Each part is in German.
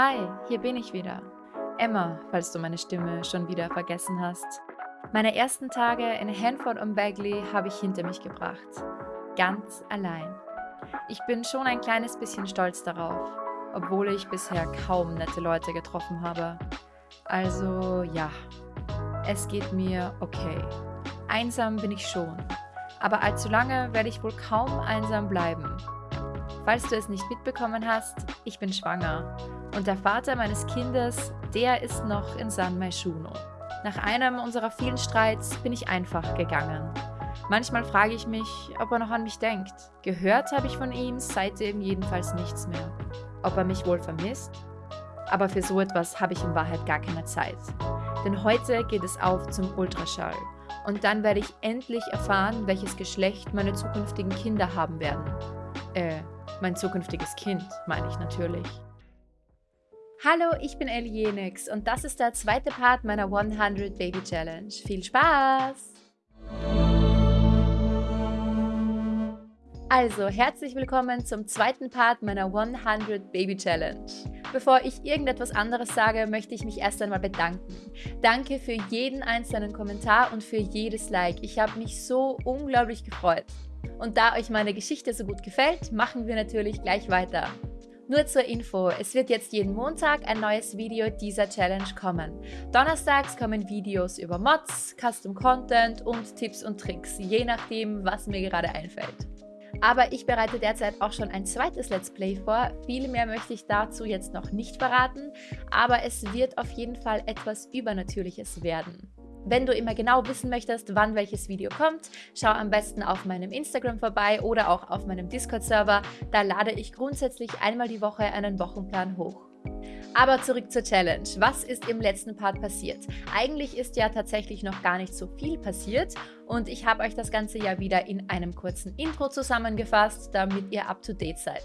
Hi, hier bin ich wieder. Emma, falls du meine Stimme schon wieder vergessen hast. Meine ersten Tage in Hanford und Bagley habe ich hinter mich gebracht. Ganz allein. Ich bin schon ein kleines bisschen stolz darauf, obwohl ich bisher kaum nette Leute getroffen habe. Also ja, es geht mir okay. Einsam bin ich schon, aber allzu lange werde ich wohl kaum einsam bleiben. Falls du es nicht mitbekommen hast, ich bin schwanger und der Vater meines Kindes, der ist noch in San Maishuno. Nach einem unserer vielen Streits bin ich einfach gegangen. Manchmal frage ich mich, ob er noch an mich denkt. Gehört habe ich von ihm seitdem jedenfalls nichts mehr. Ob er mich wohl vermisst? Aber für so etwas habe ich in Wahrheit gar keine Zeit. Denn heute geht es auf zum Ultraschall. Und dann werde ich endlich erfahren, welches Geschlecht meine zukünftigen Kinder haben werden. Äh, mein zukünftiges Kind, meine ich natürlich. Hallo, ich bin Ellie und das ist der zweite Part meiner 100 Baby Challenge. Viel Spaß! Also, herzlich willkommen zum zweiten Part meiner 100 Baby Challenge. Bevor ich irgendetwas anderes sage, möchte ich mich erst einmal bedanken. Danke für jeden einzelnen Kommentar und für jedes Like. Ich habe mich so unglaublich gefreut. Und da euch meine Geschichte so gut gefällt, machen wir natürlich gleich weiter. Nur zur Info, es wird jetzt jeden Montag ein neues Video dieser Challenge kommen. Donnerstags kommen Videos über Mods, Custom Content und Tipps und Tricks, je nachdem, was mir gerade einfällt. Aber ich bereite derzeit auch schon ein zweites Let's Play vor. Viel mehr möchte ich dazu jetzt noch nicht verraten, aber es wird auf jeden Fall etwas Übernatürliches werden. Wenn du immer genau wissen möchtest, wann welches Video kommt, schau am besten auf meinem Instagram vorbei oder auch auf meinem Discord-Server. Da lade ich grundsätzlich einmal die Woche einen Wochenplan hoch. Aber zurück zur Challenge. Was ist im letzten Part passiert? Eigentlich ist ja tatsächlich noch gar nicht so viel passiert und ich habe euch das Ganze ja wieder in einem kurzen Intro zusammengefasst, damit ihr up to date seid.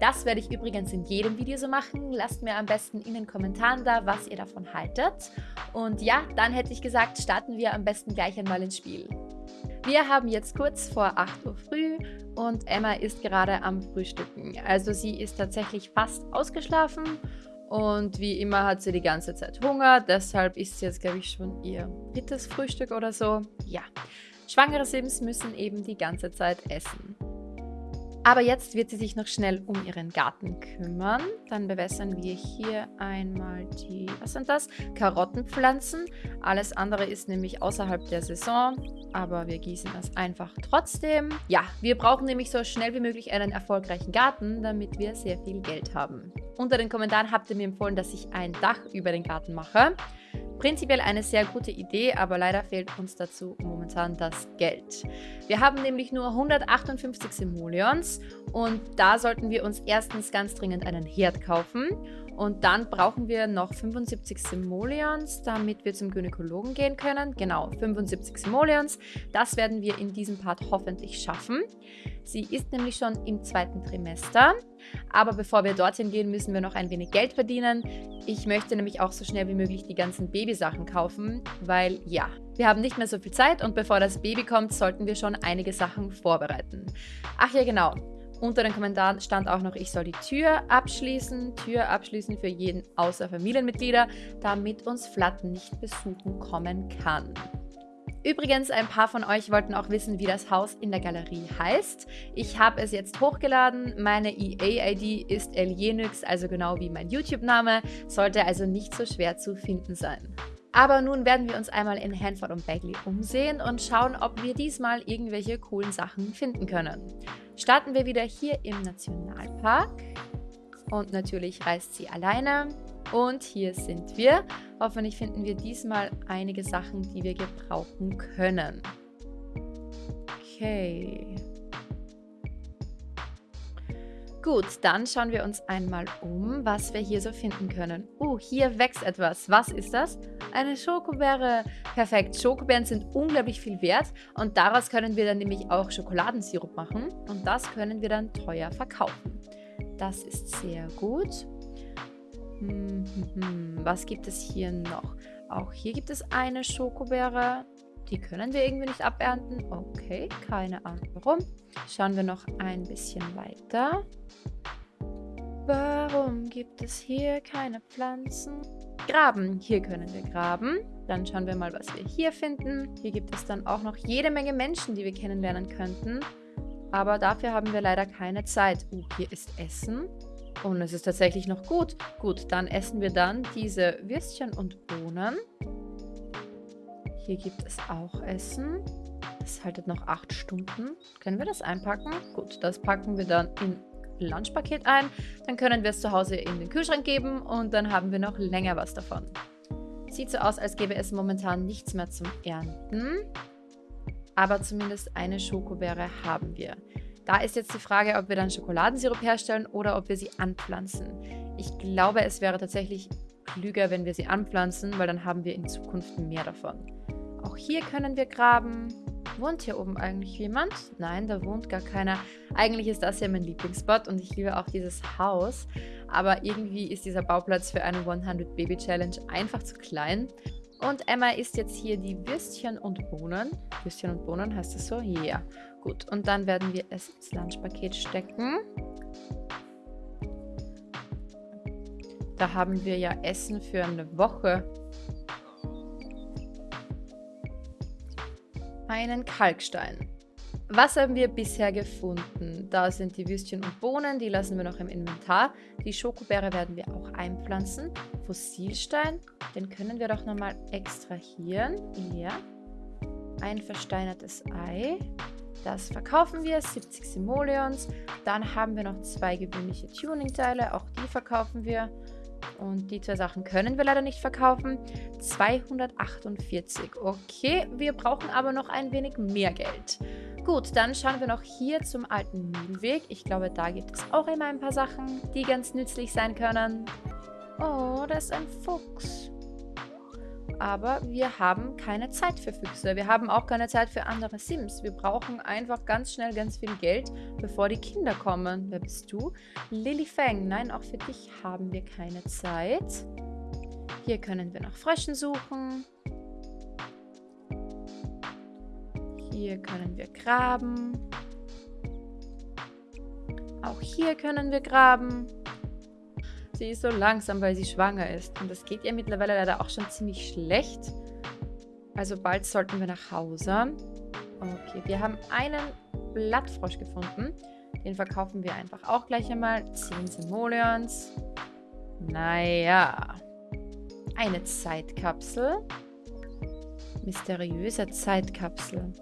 Das werde ich übrigens in jedem Video so machen. Lasst mir am besten in den Kommentaren da, was ihr davon haltet. Und ja, dann hätte ich gesagt, starten wir am besten gleich einmal ins Spiel. Wir haben jetzt kurz vor 8 Uhr früh und Emma ist gerade am Frühstücken. Also sie ist tatsächlich fast ausgeschlafen und wie immer hat sie die ganze Zeit Hunger, deshalb ist sie jetzt, glaube ich, schon ihr drittes Frühstück oder so. Ja, schwangere Sims müssen eben die ganze Zeit essen. Aber jetzt wird sie sich noch schnell um ihren Garten kümmern. Dann bewässern wir hier einmal die, was sind das? Karottenpflanzen. Alles andere ist nämlich außerhalb der Saison, aber wir gießen das einfach trotzdem. Ja, wir brauchen nämlich so schnell wie möglich einen erfolgreichen Garten, damit wir sehr viel Geld haben. Unter den Kommentaren habt ihr mir empfohlen, dass ich ein Dach über den Garten mache. Prinzipiell eine sehr gute Idee, aber leider fehlt uns dazu momentan das Geld. Wir haben nämlich nur 158 Simoleons und da sollten wir uns erstens ganz dringend einen Herd kaufen und dann brauchen wir noch 75 Simoleons, damit wir zum Gynäkologen gehen können. Genau, 75 Simoleons. Das werden wir in diesem Part hoffentlich schaffen. Sie ist nämlich schon im zweiten Trimester. Aber bevor wir dorthin gehen, müssen wir noch ein wenig Geld verdienen. Ich möchte nämlich auch so schnell wie möglich die ganzen Babysachen kaufen, weil ja, wir haben nicht mehr so viel Zeit und bevor das Baby kommt, sollten wir schon einige Sachen vorbereiten. Ach ja, genau. Unter den Kommentaren stand auch noch, ich soll die Tür abschließen. Tür abschließen für jeden außer Familienmitglieder, damit uns Flatten nicht besuchen kommen kann. Übrigens, ein paar von euch wollten auch wissen, wie das Haus in der Galerie heißt. Ich habe es jetzt hochgeladen. Meine EA-ID ist Elienix, also genau wie mein YouTube-Name. Sollte also nicht so schwer zu finden sein. Aber nun werden wir uns einmal in Hanford und Bagley umsehen und schauen, ob wir diesmal irgendwelche coolen Sachen finden können. Starten wir wieder hier im Nationalpark. Und natürlich reist sie alleine. Und hier sind wir. Hoffentlich finden wir diesmal einige Sachen, die wir gebrauchen können. Okay. Gut, dann schauen wir uns einmal um, was wir hier so finden können. Uh, hier wächst etwas. Was ist das? Eine Schokobeere. Perfekt. Schokobeeren sind unglaublich viel wert und daraus können wir dann nämlich auch Schokoladensirup machen und das können wir dann teuer verkaufen. Das ist sehr gut. Hm, hm, hm. Was gibt es hier noch? Auch hier gibt es eine Schokobeere. Die können wir irgendwie nicht abernten. Okay, keine Ahnung warum. Schauen wir noch ein bisschen weiter. Warum gibt es hier keine Pflanzen? Graben. Hier können wir graben. Dann schauen wir mal, was wir hier finden. Hier gibt es dann auch noch jede Menge Menschen, die wir kennenlernen könnten. Aber dafür haben wir leider keine Zeit. Uh, hier ist Essen. Und es ist tatsächlich noch gut. Gut, dann essen wir dann diese Würstchen und Bohnen. Hier gibt es auch Essen. Das haltet noch acht Stunden. Können wir das einpacken? Gut, das packen wir dann in Lunchpaket ein. Dann können wir es zu Hause in den Kühlschrank geben und dann haben wir noch länger was davon. Sieht so aus, als gäbe es momentan nichts mehr zum Ernten. Aber zumindest eine Schokobeere haben wir. Da ist jetzt die Frage, ob wir dann Schokoladensirup herstellen oder ob wir sie anpflanzen. Ich glaube, es wäre tatsächlich klüger, wenn wir sie anpflanzen, weil dann haben wir in Zukunft mehr davon. Auch hier können wir graben. Wohnt hier oben eigentlich jemand? Nein, da wohnt gar keiner. Eigentlich ist das ja mein Lieblingsspot und ich liebe auch dieses Haus. Aber irgendwie ist dieser Bauplatz für eine 100 Baby Challenge einfach zu klein. Und Emma isst jetzt hier die Würstchen und Bohnen. Würstchen und Bohnen heißt das so? Ja. Yeah. Gut, und dann werden wir es ins Lunchpaket stecken. Da haben wir ja Essen für eine Woche. Einen Kalkstein. Was haben wir bisher gefunden? Da sind die Würstchen und Bohnen, die lassen wir noch im Inventar. Die Schokobeere werden wir auch einpflanzen. Fossilstein, den können wir doch nochmal extrahieren. Ja. Ein versteinertes Ei. Das verkaufen wir, 70 Simoleons. Dann haben wir noch zwei gewöhnliche Tuning-Teile, auch die verkaufen wir. Und die zwei Sachen können wir leider nicht verkaufen. 248. Okay, wir brauchen aber noch ein wenig mehr Geld. Gut, dann schauen wir noch hier zum alten Mühlweg. Ich glaube, da gibt es auch immer ein paar Sachen, die ganz nützlich sein können. Oh, da ist ein Fuchs. Aber wir haben keine Zeit für Füchse. Wir haben auch keine Zeit für andere Sims. Wir brauchen einfach ganz schnell ganz viel Geld, bevor die Kinder kommen. Wer bist du? Lily Fang. Nein, auch für dich haben wir keine Zeit. Hier können wir nach Fröschen suchen. Hier können wir graben. Auch hier können wir graben. Sie ist so langsam, weil sie schwanger ist. Und das geht ihr mittlerweile leider auch schon ziemlich schlecht. Also bald sollten wir nach Hause. Okay, wir haben einen Blattfrosch gefunden. Den verkaufen wir einfach auch gleich einmal. 10 Simoleons. Naja. Eine Zeitkapsel. Mysteriöse Zeitkapsel.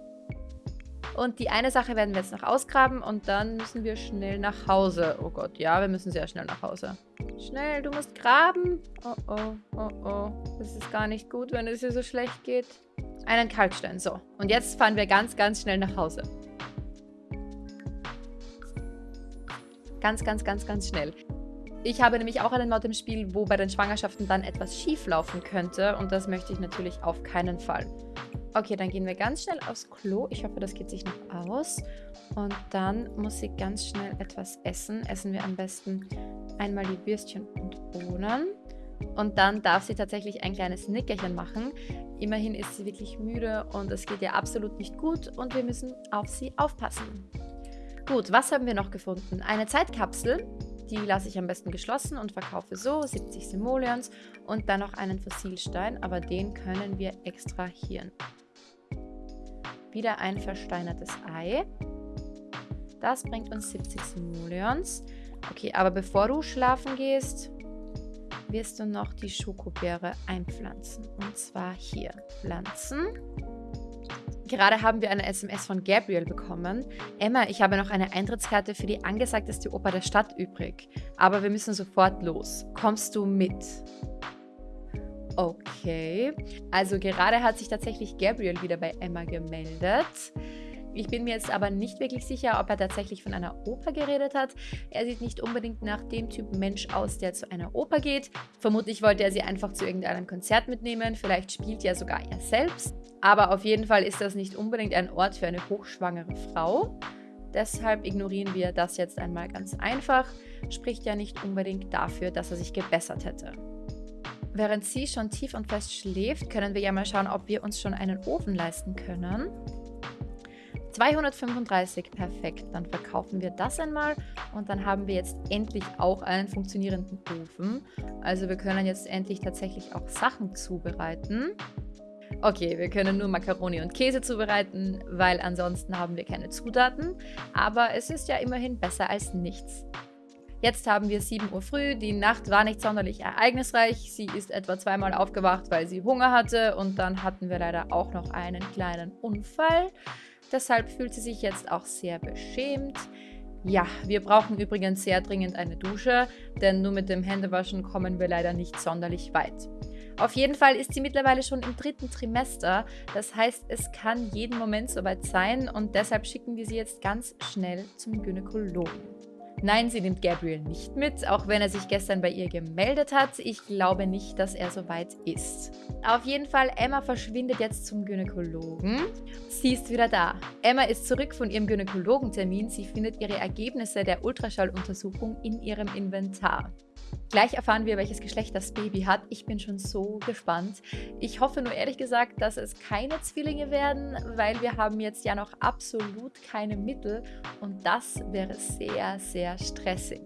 Und die eine Sache werden wir jetzt noch ausgraben und dann müssen wir schnell nach Hause. Oh Gott, ja, wir müssen sehr schnell nach Hause. Schnell, du musst graben. Oh oh, oh oh. Das ist gar nicht gut, wenn es hier so schlecht geht. Einen Kalkstein, so. Und jetzt fahren wir ganz, ganz schnell nach Hause. Ganz, ganz, ganz, ganz schnell. Ich habe nämlich auch einen Mod im Spiel, wo bei den Schwangerschaften dann etwas schief laufen könnte. Und das möchte ich natürlich auf keinen Fall. Okay, dann gehen wir ganz schnell aufs Klo. Ich hoffe, das geht sich noch aus. Und dann muss sie ganz schnell etwas essen. Essen wir am besten einmal die Würstchen und Bohnen. Und dann darf sie tatsächlich ein kleines Nickerchen machen. Immerhin ist sie wirklich müde und es geht ihr absolut nicht gut und wir müssen auf sie aufpassen. Gut, was haben wir noch gefunden? Eine Zeitkapsel. Die lasse ich am besten geschlossen und verkaufe so 70 Simoleons und dann noch einen Fossilstein, aber den können wir extrahieren. Wieder ein versteinertes Ei. Das bringt uns 70 Simoleons. Okay, aber bevor du schlafen gehst, wirst du noch die Schokobeere einpflanzen. Und zwar hier. Pflanzen. Gerade haben wir eine SMS von Gabriel bekommen. Emma, ich habe noch eine Eintrittskarte für die angesagteste Oper der Stadt übrig. Aber wir müssen sofort los. Kommst du mit? Okay. Also gerade hat sich tatsächlich Gabriel wieder bei Emma gemeldet. Ich bin mir jetzt aber nicht wirklich sicher, ob er tatsächlich von einer Oper geredet hat. Er sieht nicht unbedingt nach dem Typ Mensch aus, der zu einer Oper geht. Vermutlich wollte er sie einfach zu irgendeinem Konzert mitnehmen. Vielleicht spielt ja sogar er selbst. Aber auf jeden Fall ist das nicht unbedingt ein Ort für eine hochschwangere Frau. Deshalb ignorieren wir das jetzt einmal ganz einfach. Spricht ja nicht unbedingt dafür, dass er sich gebessert hätte. Während sie schon tief und fest schläft, können wir ja mal schauen, ob wir uns schon einen Ofen leisten können. 235, perfekt. Dann verkaufen wir das einmal und dann haben wir jetzt endlich auch einen funktionierenden Ofen. Also wir können jetzt endlich tatsächlich auch Sachen zubereiten. Okay, wir können nur Makaroni und Käse zubereiten, weil ansonsten haben wir keine Zutaten. Aber es ist ja immerhin besser als nichts. Jetzt haben wir 7 Uhr früh, die Nacht war nicht sonderlich ereignisreich. Sie ist etwa zweimal aufgewacht, weil sie Hunger hatte und dann hatten wir leider auch noch einen kleinen Unfall. Deshalb fühlt sie sich jetzt auch sehr beschämt. Ja, wir brauchen übrigens sehr dringend eine Dusche, denn nur mit dem Händewaschen kommen wir leider nicht sonderlich weit. Auf jeden Fall ist sie mittlerweile schon im dritten Trimester. Das heißt, es kann jeden Moment soweit sein und deshalb schicken wir sie jetzt ganz schnell zum Gynäkologen. Nein, sie nimmt Gabriel nicht mit, auch wenn er sich gestern bei ihr gemeldet hat. Ich glaube nicht, dass er soweit ist. Auf jeden Fall, Emma verschwindet jetzt zum Gynäkologen. Sie ist wieder da. Emma ist zurück von ihrem Gynäkologentermin. Sie findet ihre Ergebnisse der Ultraschalluntersuchung in ihrem Inventar. Gleich erfahren wir, welches Geschlecht das Baby hat. Ich bin schon so gespannt. Ich hoffe nur ehrlich gesagt, dass es keine Zwillinge werden, weil wir haben jetzt ja noch absolut keine Mittel und das wäre sehr, sehr stressig.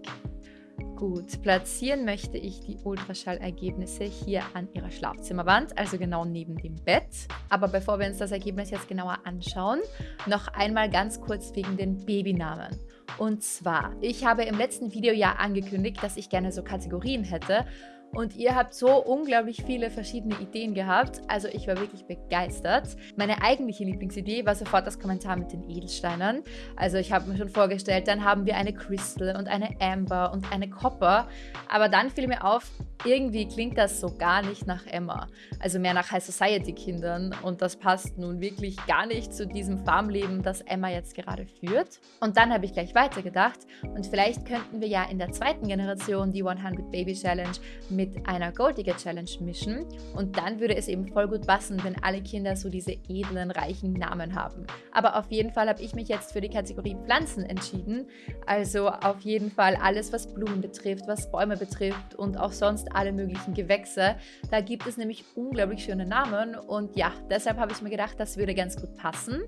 Gut, platzieren möchte ich die Ultraschallergebnisse hier an ihrer Schlafzimmerwand, also genau neben dem Bett. Aber bevor wir uns das Ergebnis jetzt genauer anschauen, noch einmal ganz kurz wegen den Babynamen. Und zwar, ich habe im letzten Video ja angekündigt, dass ich gerne so Kategorien hätte und ihr habt so unglaublich viele verschiedene Ideen gehabt. Also ich war wirklich begeistert. Meine eigentliche Lieblingsidee war sofort das Kommentar mit den Edelsteinen. Also ich habe mir schon vorgestellt, dann haben wir eine Crystal und eine Amber und eine Copper. Aber dann fiel mir auf, irgendwie klingt das so gar nicht nach Emma. Also mehr nach High Society Kindern. Und das passt nun wirklich gar nicht zu diesem Farmleben, das Emma jetzt gerade führt. Und dann habe ich gleich weitergedacht. Und vielleicht könnten wir ja in der zweiten Generation die 100 Baby Challenge mit einer Golddigger Challenge mischen und dann würde es eben voll gut passen, wenn alle Kinder so diese edlen, reichen Namen haben. Aber auf jeden Fall habe ich mich jetzt für die Kategorie Pflanzen entschieden. Also auf jeden Fall alles, was Blumen betrifft, was Bäume betrifft und auch sonst alle möglichen Gewächse. Da gibt es nämlich unglaublich schöne Namen und ja, deshalb habe ich mir gedacht, das würde ganz gut passen.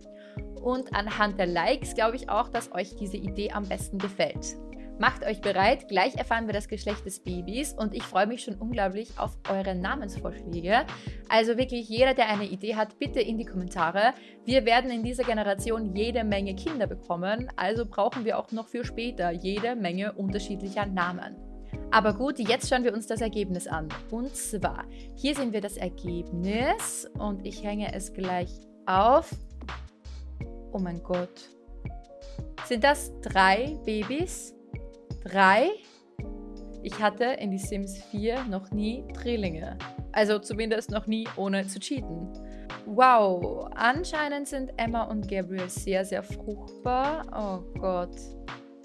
Und anhand der Likes glaube ich auch, dass euch diese Idee am besten gefällt. Macht euch bereit, gleich erfahren wir das Geschlecht des Babys und ich freue mich schon unglaublich auf eure Namensvorschläge. Also wirklich jeder, der eine Idee hat, bitte in die Kommentare. Wir werden in dieser Generation jede Menge Kinder bekommen, also brauchen wir auch noch für später jede Menge unterschiedlicher Namen. Aber gut, jetzt schauen wir uns das Ergebnis an. Und zwar, hier sehen wir das Ergebnis und ich hänge es gleich auf. Oh mein Gott. Sind das drei Babys? Drei. Ich hatte in die Sims 4 noch nie Drillinge. Also zumindest noch nie ohne zu cheaten. Wow, anscheinend sind Emma und Gabriel sehr, sehr fruchtbar. Oh Gott.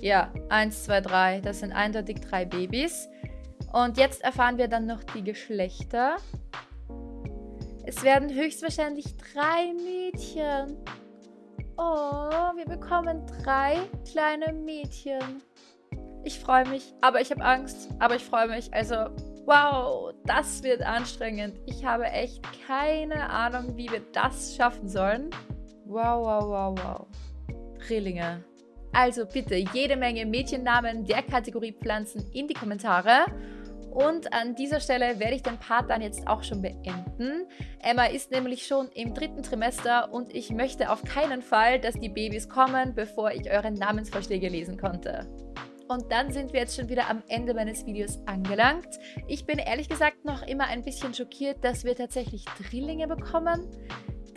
Ja, eins, zwei, drei. Das sind eindeutig drei Babys. Und jetzt erfahren wir dann noch die Geschlechter. Es werden höchstwahrscheinlich drei Mädchen. Oh, wir bekommen drei kleine Mädchen. Ich freue mich, aber ich habe Angst, aber ich freue mich. Also, wow, das wird anstrengend. Ich habe echt keine Ahnung, wie wir das schaffen sollen. Wow, wow, wow, wow. Drillinge. Also bitte jede Menge Mädchennamen der Kategorie Pflanzen in die Kommentare. Und an dieser Stelle werde ich den Part dann jetzt auch schon beenden. Emma ist nämlich schon im dritten Trimester und ich möchte auf keinen Fall, dass die Babys kommen, bevor ich eure Namensvorschläge lesen konnte. Und dann sind wir jetzt schon wieder am Ende meines Videos angelangt. Ich bin ehrlich gesagt noch immer ein bisschen schockiert, dass wir tatsächlich Drillinge bekommen.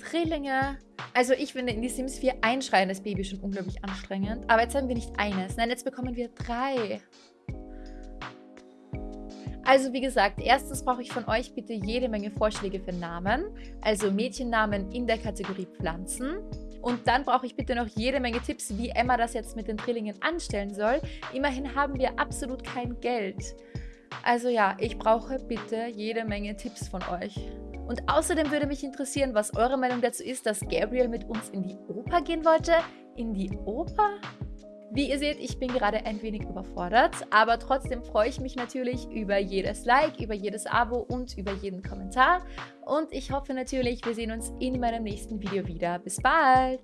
Drillinge. Also ich finde in die Sims 4 ein schreiendes Baby schon unglaublich anstrengend. Aber jetzt haben wir nicht eines. Nein, jetzt bekommen wir drei. Also wie gesagt, erstens brauche ich von euch bitte jede Menge Vorschläge für Namen. Also Mädchennamen in der Kategorie Pflanzen. Und dann brauche ich bitte noch jede Menge Tipps, wie Emma das jetzt mit den Drillingen anstellen soll. Immerhin haben wir absolut kein Geld. Also ja, ich brauche bitte jede Menge Tipps von euch. Und außerdem würde mich interessieren, was eure Meinung dazu ist, dass Gabriel mit uns in die Oper gehen wollte. In die Oper? Wie ihr seht, ich bin gerade ein wenig überfordert, aber trotzdem freue ich mich natürlich über jedes Like, über jedes Abo und über jeden Kommentar. Und ich hoffe natürlich, wir sehen uns in meinem nächsten Video wieder. Bis bald!